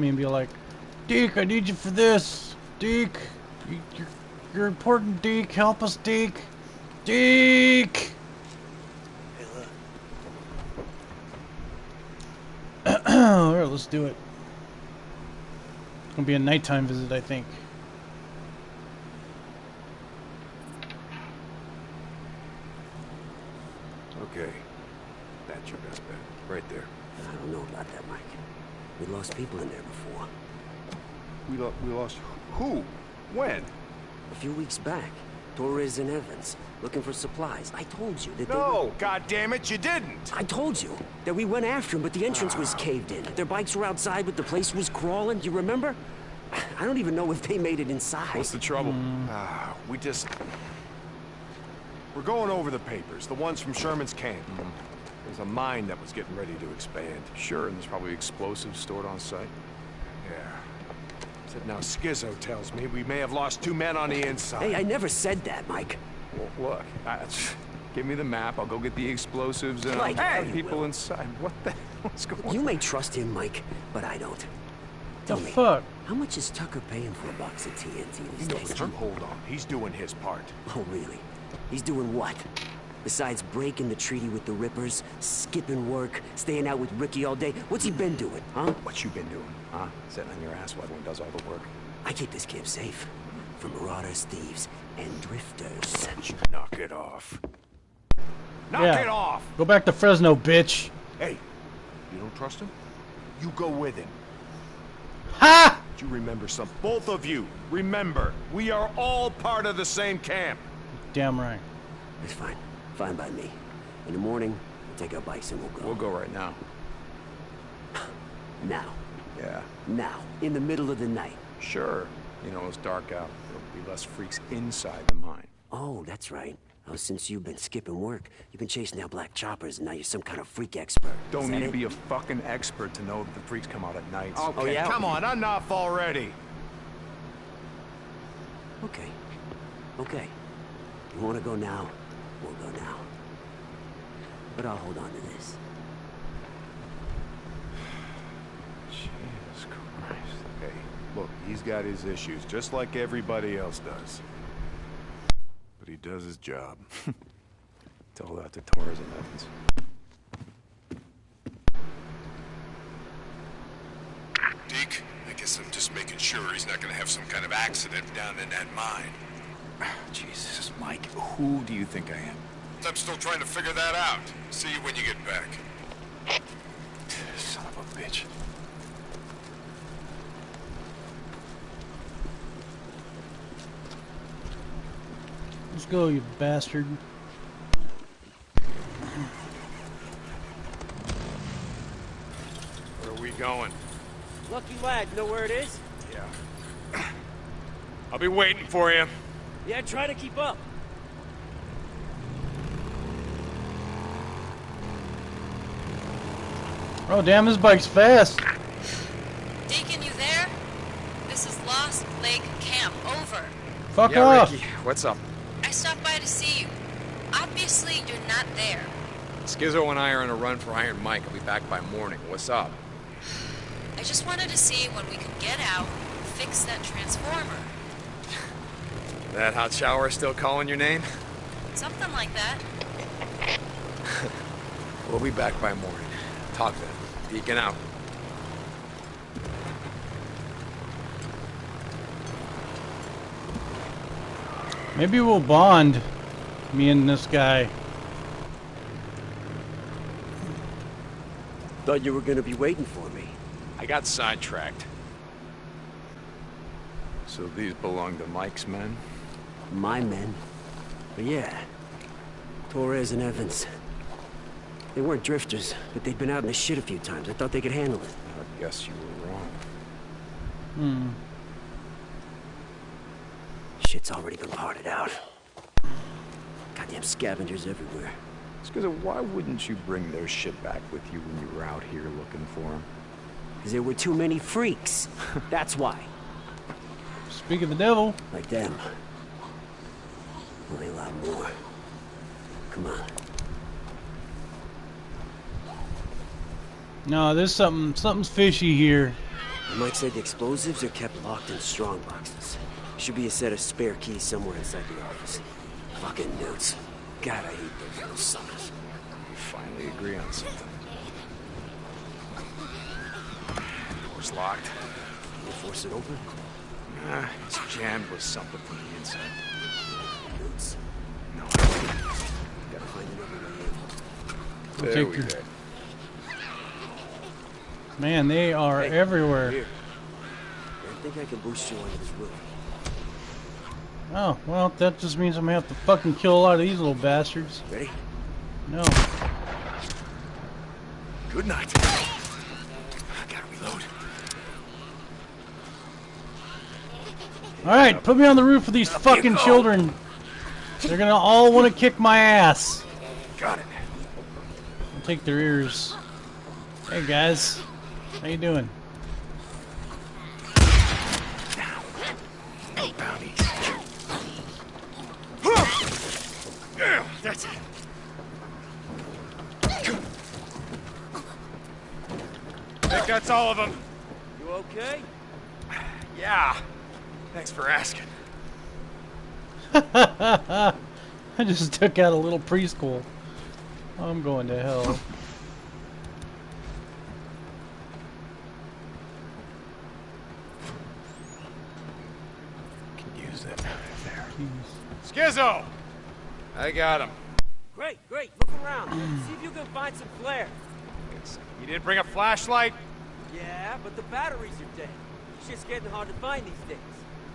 call me and be like, Deke, I need you for this. Deke, you, you're, you're important, Deke. Help us, Deke. Deke! Alright, let's do it. It's gonna be a nighttime visit, I think. Okay. That's your best bet. Right there. I don't know about that, Mike. We lost people in there before. We, lo we lost who? When? A few weeks back, Torres and Evans, looking for supplies. I told you that they No, were... God damn it, you didn't. I told you that we went after them, but the entrance was ah. caved in. Their bikes were outside, but the place was crawling. You remember? I don't even know if they made it inside. What's the trouble? Hmm. Ah, we just... We're going over the papers, the ones from Sherman's camp. Hmm. There's a mine that was getting ready to expand. Sure, and there's probably explosives stored on site. Yeah. Said now Skizzo tells me we may have lost two men on the inside. Hey, I never said that, Mike. Well, look, I, give me the map. I'll go get the explosives and Like, I'll hey, have people Will. inside. What the hell's going on? You may trust him, Mike, but I don't. Tell The me, fuck? how much is Tucker paying for a box of TNT these No, days? but you hold on. He's doing his part. Oh, really? He's doing what? Besides breaking the treaty with the Rippers, skipping work, staying out with Rikki all day, what's he been doing, huh? What you been doing, huh? Sitting on your ass while everyone does all the work. I keep this camp safe. From marauders, thieves, and drifters. You knock it off. Knock Yeah. it off! Go back to Fresno, bitch. Hey, you don't trust him? You go with him. Ha! Do you remember some? Both of you, remember, we are all part of the same camp. Damn right. It's fine. Fine by me. In the morning, we'll take our bikes and we'll go. We'll go right now. Now. Yeah, Now. In the middle of the night. sure. You know, it's dark out. There'll be less freaks inside the mine. Oh, that's right. Oh, since you've been skipping work, you've been chasing out black choppers, and now you're some kind of freak expert. Don't that need to be a fucking expert to know that the freaks come out at night. Oh, okay, Oh, yeah? come on, enough already. Okay. Okay. You want to go now? We'll go now. But I'll hold on to this. Jesus Christ. Hey, look, he's got his issues, just like everybody else does. But he does his job. Tell that to Torres and Evans. Deke, I guess I'm just making sure he's not gonna have some kind of accident down in that mine. Jesus, Mike, who do you think I am? I'm still trying to figure that out. See you when you get back. Son of a bitch. Let's go, you bastard. Where are we going? Lucky lad, know where it is? Yeah. I'll be waiting for you. Yeah, try to keep up. Oh, damn, this bike's fast. Deacon, you there? This is Lost Lake Camp. Over. Fuck yeah, off. Rikki, what's up? I stopped by to see you. Obviously, you're not there. Skizzo and I are on a run for Iron Mike. I'll be back by morning. What's up? I just wanted to see when we could get out, and fix that transformer. That hot shower still calling your name? Something like that. We'll be back by morning. Talk then. Deacon out. Maybe we'll bond, me and this guy. Thought you were gonna be waiting for me. I got sidetracked. So these belong to Mike's men? My men. But yeah. Torres and Evans. They weren't drifters, but they'd been out in the shit a few times. I thought they could handle it. I guess you were wrong. Hmm. Shit's already been parted out. Goddamn scavengers everywhere. Skizzo, why wouldn't you bring their shit back with you when you were out here looking for them? Because there were too many freaks. That's why. Speak of the devil. Like them. Only a lot more. Come on. No, there's something, something's fishy here. Mike said the explosives are kept locked in strong boxes. Should be a set of spare keys somewhere inside the office. Fucking newts. God, I hate those little suckers. We finally agree on something. Door's locked. Can you force it open? Nah, it's jammed with something from the inside. Newts. No. Gotta find another way in. There take we go. Man, they are Hey, everywhere. Here. I think I can boost you onto this roof. Oh, well, that just means I'm gonna have to fucking kill a lot of these little bastards. Ready? No. Good night. I gotta reload. Alright, put me on the roof with these fucking children. They're gonna all want to kick my ass. Got it. I'll take their ears. Hey guys, how you doing? No. Yeah, that's it. think that's all of them. You okay? Yeah. Thanks for asking. I just took out a little preschool. I'm going to hell. Can use it. There. Jeez. Skizzo! I got him. Great, great. Look around. Mm. See if you can find some flare. You didn't bring a flashlight? Yeah, but the batteries are dead. Shit's getting hard to find these days.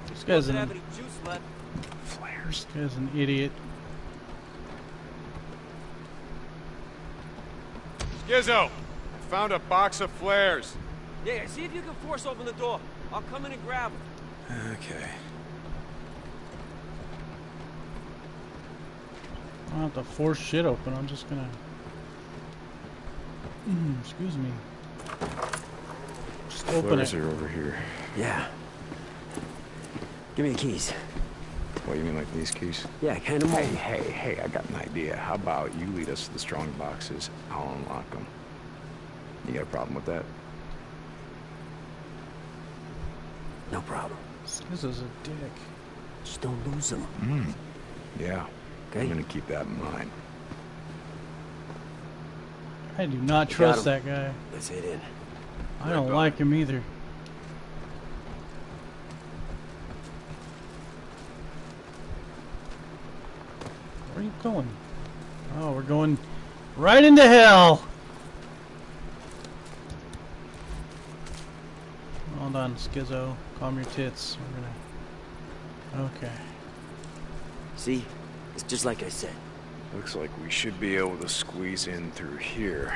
This guy's Doesn't have any juice left. Flares. This guy's an idiot. Skizzo! I found a box of flares. Yeah, see if you can force open the door. I'll come in and grab them. Okay. I don't have to force shit open. I'm just gonna. Excuse me. Just open Flares it. are over here. Yeah. Give me the keys. What, you mean like these keys? Yeah, hand them Hey, hey, hey, I got an idea. How about you lead us to the strong boxes? I'll unlock them. You got a problem with that? No problem. This is a dick. Just don't lose them. Hmm. Yeah. Okay? I'm gonna keep that in mind. I do not You trust that guy. Let's head in. I don't like him either. Where going? Oh, we're going right into hell. Hold on, Skizzo. Calm your tits. We're gonna. Okay. See? It's just like I said. Looks like we should be able to squeeze in through here.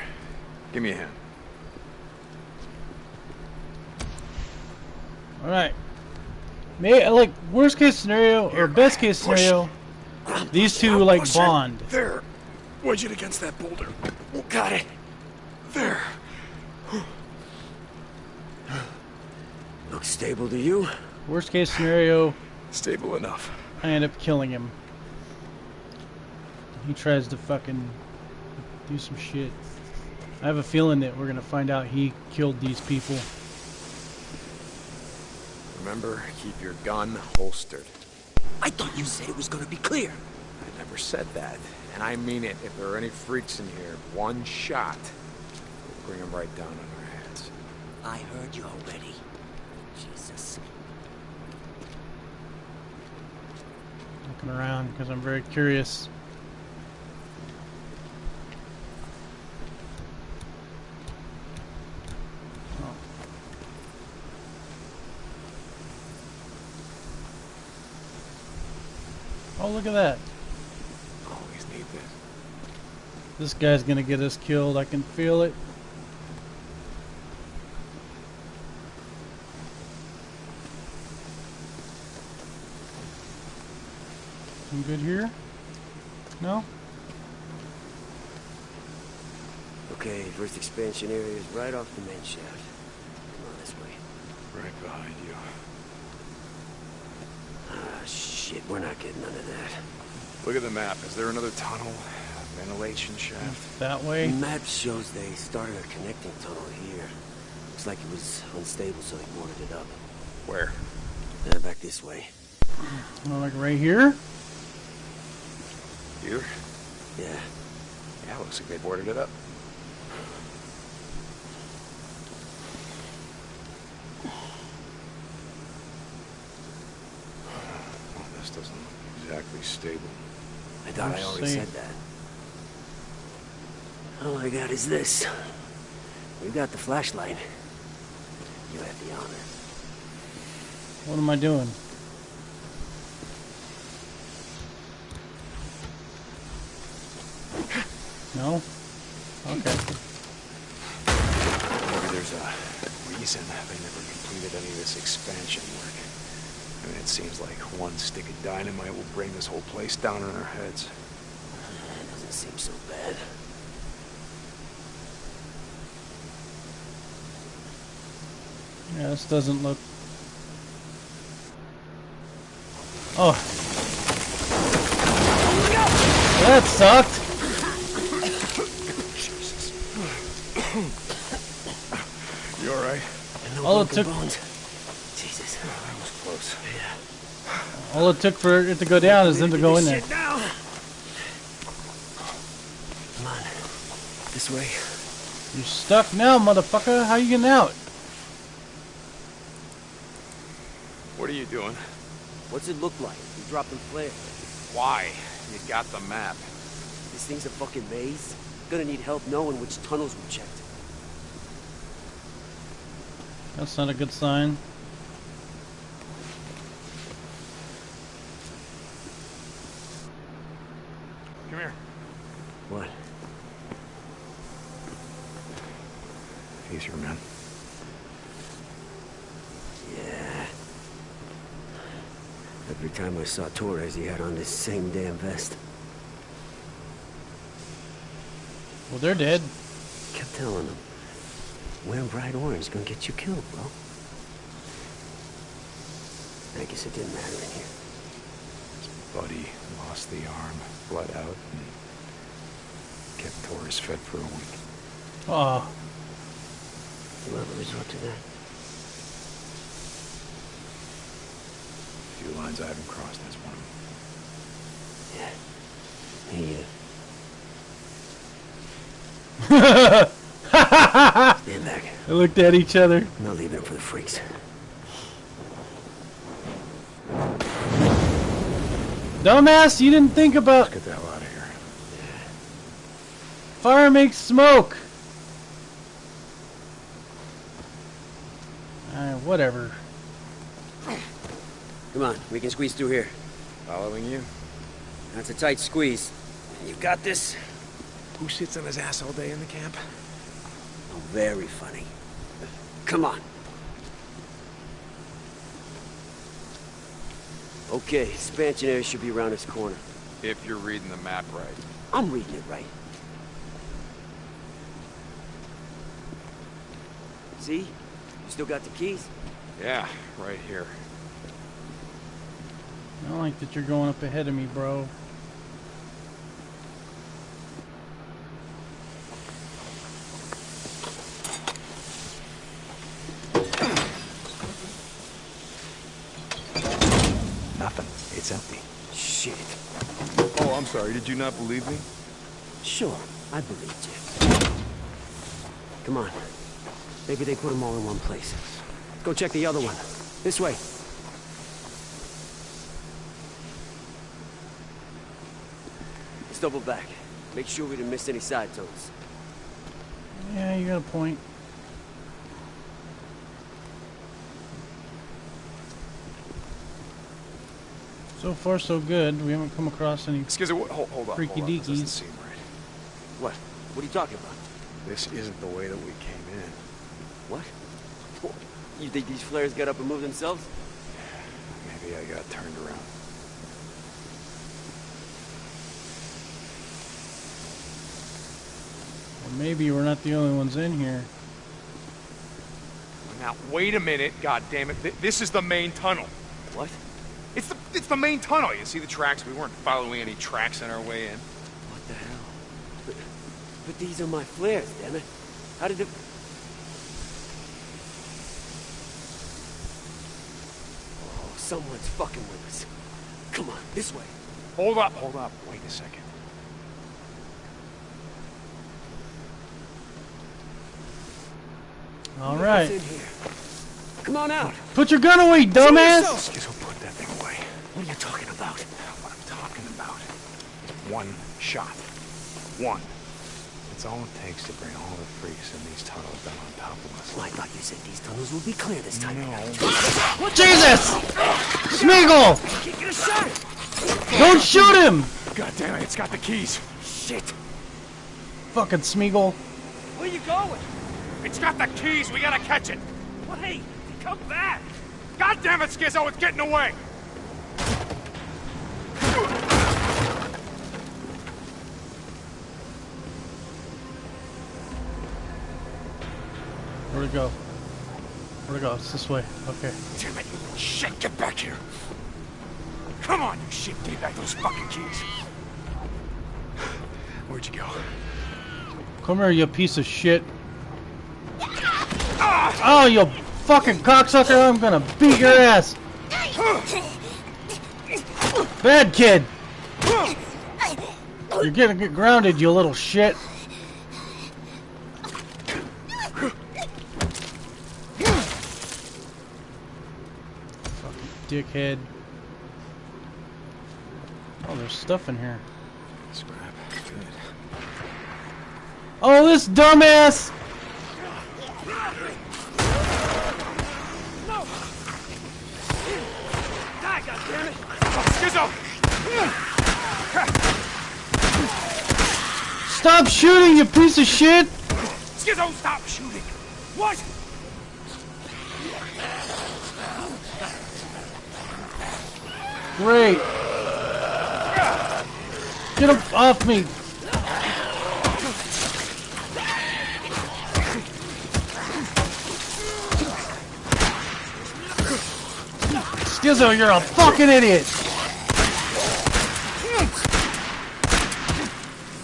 Give me a hand. All right. May like worst case scenario or best case push. scenario, these two like Push it. bond. There. Wedge it against that boulder. Oh, got it. There. Looks stable to you? Worst case scenario, Stable enough. I end up killing him. He tries to fucking do some shit. I have a feeling that we're gonna find out he killed these people. Remember, keep your gun holstered. I thought you said it was gonna be clear. I never said that. And I mean it. If there are any freaks in here, one shot will bring them right down on our heads. I heard you already. Jesus. Looking around because I'm very curious. Look at that. Always need this. This guy's gonna get us killed. I can feel it. I'm good here? No? Okay, first expansion area is right off the main shaft. Come on this way. Right behind you. Shit, we're not getting none of that. Look at the map. Is there another tunnel? Ventilation shaft? That way? The Map shows they started a connecting tunnel here. Looks like it was unstable, so they boarded it up. Where? Uh, back this way. Oh, like right here? Here? Yeah. Yeah, looks like they boarded it up. Well, this doesn't look exactly stable. I thought I Let's already see. said that. All I got is this. We got the flashlight. You have the honor. What am I doing? No? Okay. Maybe there's a reason they never completed any of this expansion work. I mean, it seems like one stick of dynamite will bring this whole place down on our heads. That doesn't seem so bad. Yeah, this doesn't look... Oh. That sucked! Jesus. You alright? All it took- bones. Jesus. That was close. All it took for it to go down is them to go in there. Shit now. Come on. This way. You're stuck now, motherfucker. How you getting out? What are you doing? What's it look like? You dropping flare. Why? You got the map. This thing's a fucking maze. Gonna need help knowing which tunnels we checked. That's not a good sign. Come here. What? Easier, man. Yeah. Every saw Torres, he had on this same damn vest. Well, they're dead. Kept telling him, wearing bright orange is gonna get you killed, bro. I guess it didn't matter in here. Buddy lost the arm, bled out, and kept Torres fed for a week. Oh, You'll ever resort to that? Few lines I haven't crossed, that's one of them. Yeah. Stand back. they looked at each other. I'm not leaving it for the freaks. Dumbass, you didn't think about Get the hell out of here. fire makes smoke. Uh, whatever. Come on, we can squeeze through here. Following you? That's a tight squeeze. You got this? Who sits on his ass all day in the camp? Oh, very funny. Come on. Okay, expansion area should be around this corner. If you're reading the map right. I'm reading it right. See? You still got the keys? Yeah, right here. I don't like that you're going up ahead of me, bro. Nothing. It's empty. Shit. Oh, I'm sorry. Did you not believe me? Sure, I believed you. Come on. Maybe they put them all in one place. Go check the other one. This way. Let's double back. Make sure we didn't miss any side tunnels. Yeah, you got a point. So far, so good. We haven't come across any. Excuse me, hold, hold on. Freaky hold on. This doesn't seem right. What? What are you talking about? This isn't the way that we came in. What? You think these flares got up and moved themselves? Maybe I got turned around. Maybe we're not the only ones in here. Now, wait a minute, god damn it. Th this is the main tunnel. What? It's the, it's the main tunnel. You see the tracks? We weren't following any tracks on our way in. What the hell? But, but these are my flares, damn it. How did the... Oh, someone's fucking with us. Come on, this way. Hold up, hold up. Wait a second. All Let right. here. Come on out. Put your gun away, dumbass! Skizzo, put that thing away. What are you talking about? What I'm talking about. One shot. One. It's all it takes to bring all the freaks in these tunnels down on top of us. Well, I thought you said these tunnels would be clear this time. No. Jesus! Smeagol! Can't get a shot. Don't shoot him! God damn it, it's got the keys. Shit. Fucking Smeagol. Where are you going? It's got the keys. We gotta catch it. Wait, come back. God damn it, Skizzo, it's getting away. Where'd it go? Where'd it go? It's this way. Okay. Damn it, shit. Get back here. Come on, you shit. Give back those fucking keys. Where'd you go? Come here, you piece of shit. Oh, you fucking cocksucker! I'm gonna beat your ass! Bad kid! You're gonna get grounded, you little shit! Fucking dickhead. Oh, there's stuff in here. Scrap. Good. Oh, this dumbass! Die, goddammit. Skizzo! Stop shooting, you piece of shit! Skizzo, stop shooting. What? Great. Get him off me. Skizzo, you're a fucking idiot.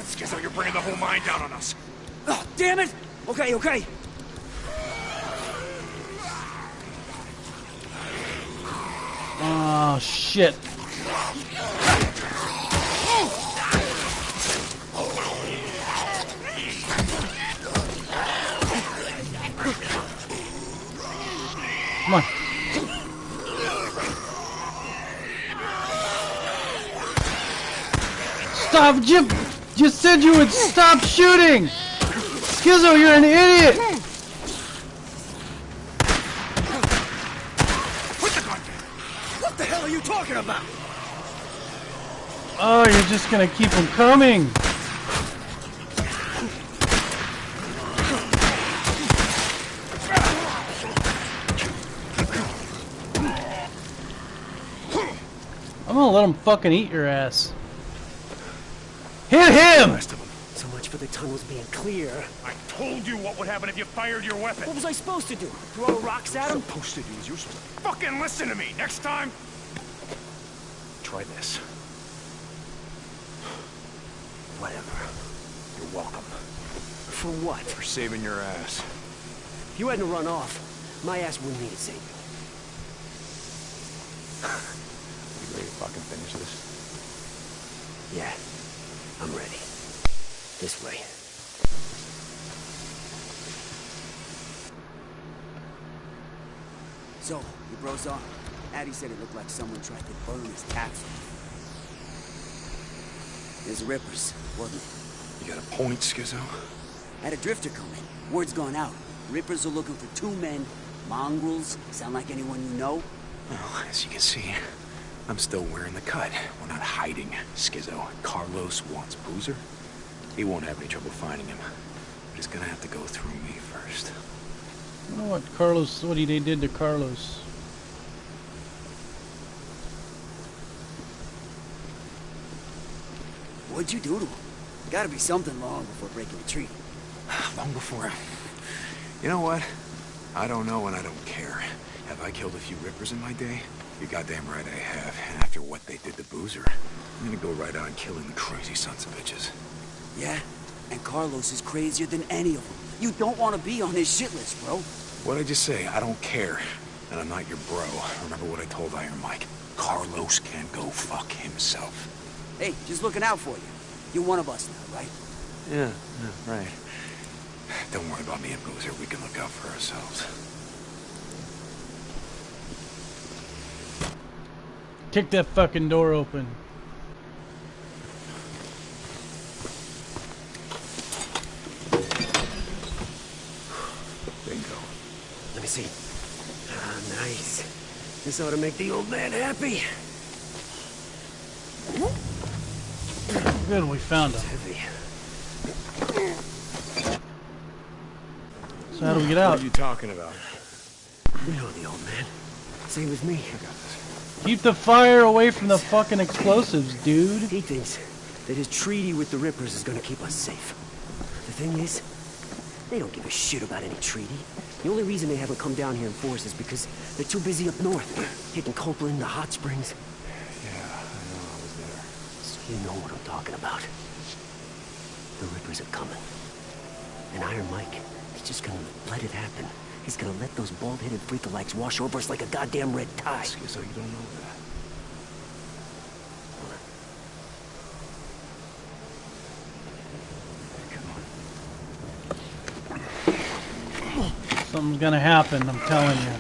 Skizzo, you're bringing the whole mine down on us. Oh, damn it. Okay, okay. Oh, shit. Come on. Stop! You, you said you would stop shooting! Skizzo, you're an idiot! Put the gun down! What the hell are you talking about? Oh, you're just gonna keep them coming! I'm gonna let him fucking eat your ass. Hit him! So much for the tunnels being clear. I told you what would happen if you fired your weapon. What was I supposed to do? Throw rocks at him? Supposed to do is you're supposed to Fucking listen to me. Next time, try this. Whatever. You're welcome. For what? For saving your ass. If you hadn't run off, my ass wouldn't need a savior. You ready to fucking finish this? Yeah, I'm ready. This way. So, you bros on? Addy said it looked like someone tried to burn his off. There's Rippers, wasn't it? You got a point, Skizzo? Had a drifter come in. Word's gone out. Rippers are looking for two men. Mongrels. Sound like anyone you know? Well, as you can see, I'm still wearing the cut. We're not hiding, Skizzo. Carlos wants Boozer. He won't have any trouble finding him. But he's gonna have to go through me first. I know what Carlos, what he they did to Carlos. What'd you do to him? Gotta be something long before breaking the treaty. Long before... You know what? I don't know and I don't care. Have I killed a few rippers in my day? You're goddamn right I have. And after what they did to Boozer, I'm gonna go right on killing the crazy sons of bitches. Yeah? And Carlos is crazier than any of them. You don't want to be on his shit list, bro. What'd I just say? I don't care. And I'm not your bro. Remember what I told Iron Mike. Carlos can go fuck himself. Hey, just looking out for you. You're one of us now, right? Yeah, yeah, right. Don't worry about me and Boozer. We can look out for ourselves. Kick that fucking door open. Bingo. Let me see. Ah, nice. This ought to make the old man happy. Good, we found him. Heavy. So how do we get out? What are you talking about? You know the old man. Same as me. Keep the fire away from the fucking explosives, dude. He thinks that his treaty with the Rippers is gonna keep us safe. The thing is, they don't give a shit about any treaty. The only reason they haven't come down here in force is because they're too busy up north, hitting Copeland, the hot springs. Yeah, I know. I was there. So you know what I'm talking about. The Rippers are coming. And Iron Mike, he's just gonna let it happen. He's gonna let those bald-headed freakalikes wash over us like a goddamn red tide. So you don't know that. Something's gonna happen, I'm telling you.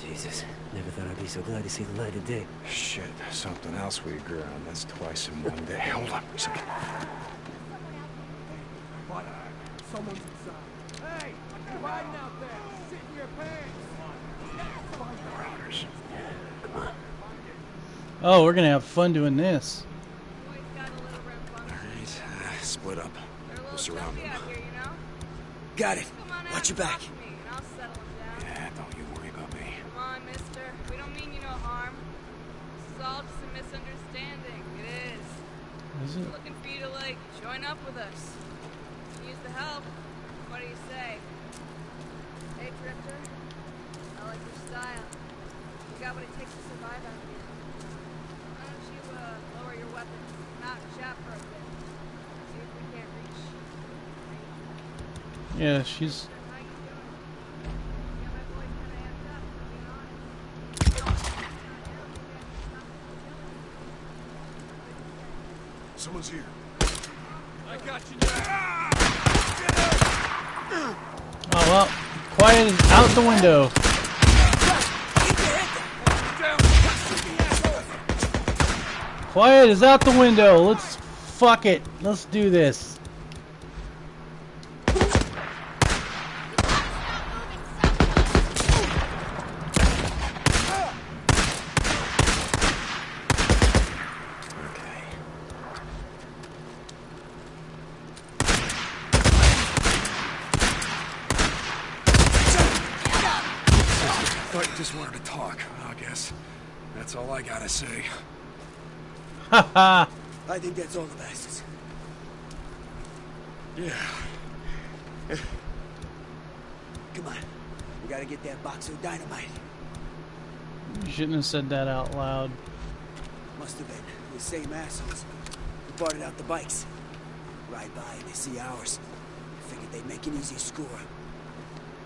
Jesus, never thought I'd be so glad to see the light of day. Shit, something else we agree on. That's twice in one day. Hold on a second. Someone's inside. Hey, you're hiding out there. Sit in your pants. Marauders. Oh, we're gonna have fun doing this. Boys got a little rambunctious. All right, uh, split up. They're a We'll surround jumpy them. out here, you know? Got it. Come on out Watch your talk back. Misunderstanding. It is. Is it? Looking for you to, like, join up with us. Use the help. What do you say? Hey, Drifter. I like your style. You got what it takes to survive out here. Why don't you, uh, lower your weapons, come out and chat for a bit. See if we can't reach. Yeah, she's. How you doing? Yeah, my boy's kinda amped up, to be honest. Someone's here. Oh well. Quiet is out the window. Quiet is out the window. Let's fuck it. Let's do this. Okay. Thought you just wanted to talk. I guess that's all I gotta say. Haha. I think that's all the bastards. Yeah. Come on. We gotta get that box of dynamite. you shouldn't have said that out loud. Must have been the same assholes who bought it out the bikes. Ride by and they see ours. Figured they'd make an easy score.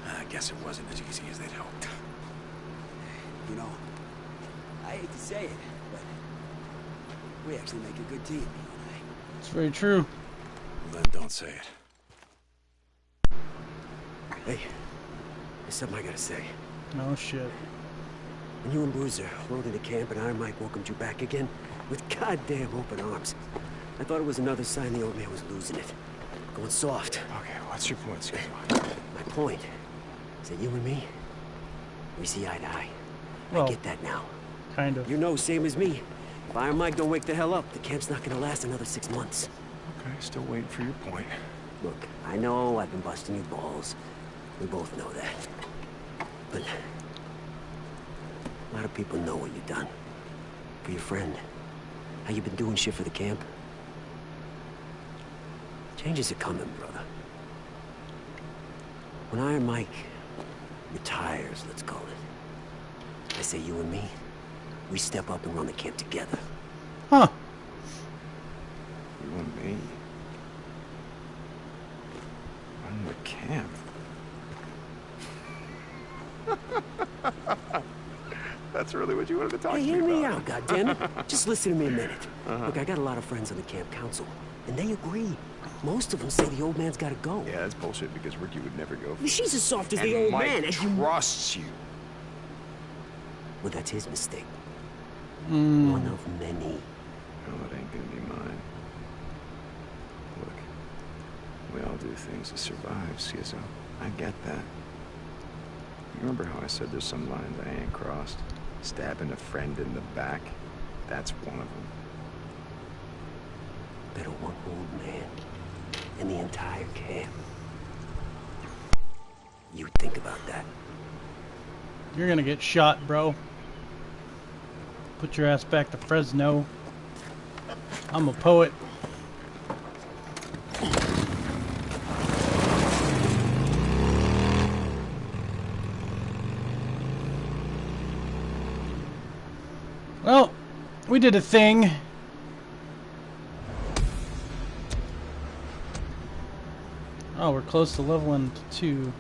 I guess it wasn't as easy as they'd hoped. You know, I hate to say it, but we actually make a good team, you and I. It's very true. Well, then don't say it. Hey, there's something I gotta say. No shit. When you and Boozer rode into camp and Iron Mike welcomed you back again with goddamn open arms, I thought it was another sign the old man was losing it. Going soft. Okay, what's your point, Skip? My point is that you and me, we see eye to eye. Well- I get that now. Kind of. You know, same as me. If Iron Mike don't wake the hell up, the camp's not gonna last another six months. Okay, still waiting for your point. Look, I know I've been busting your balls. We both know that. But a lot of people know what you've done. For your friend. How you been doing shit for the camp. Changes are coming, brother. When Iron Mike retires, let's call it. I say you and me, we step up and run the camp together. Huh. You and me. Run the camp. That's really what you wanted to talk Hey, to me hear me about. out, goddammit. Just listen to me a minute. Uh-huh. Look, I got a lot of friends on the camp council, and they agree. Most of them say the old man's gotta go. Yeah, that's bullshit because Rikki would never go. She's as soft as and the old Mike man, as you... trusts you. Well, that's his mistake. Mm. One of many. No, it ain't gonna be mine. Look, we all do things to survive, Skizzo. I get that. You remember how I said there's some lines I ain't crossed? Stabbing a friend in the back? That's one of them. Better one old man in the entire camp. You think about that. You're gonna get shot, bro. Put your ass back to Fresno. I'm a poet. Well, we did a thing. Oh, we're close to leveling to two.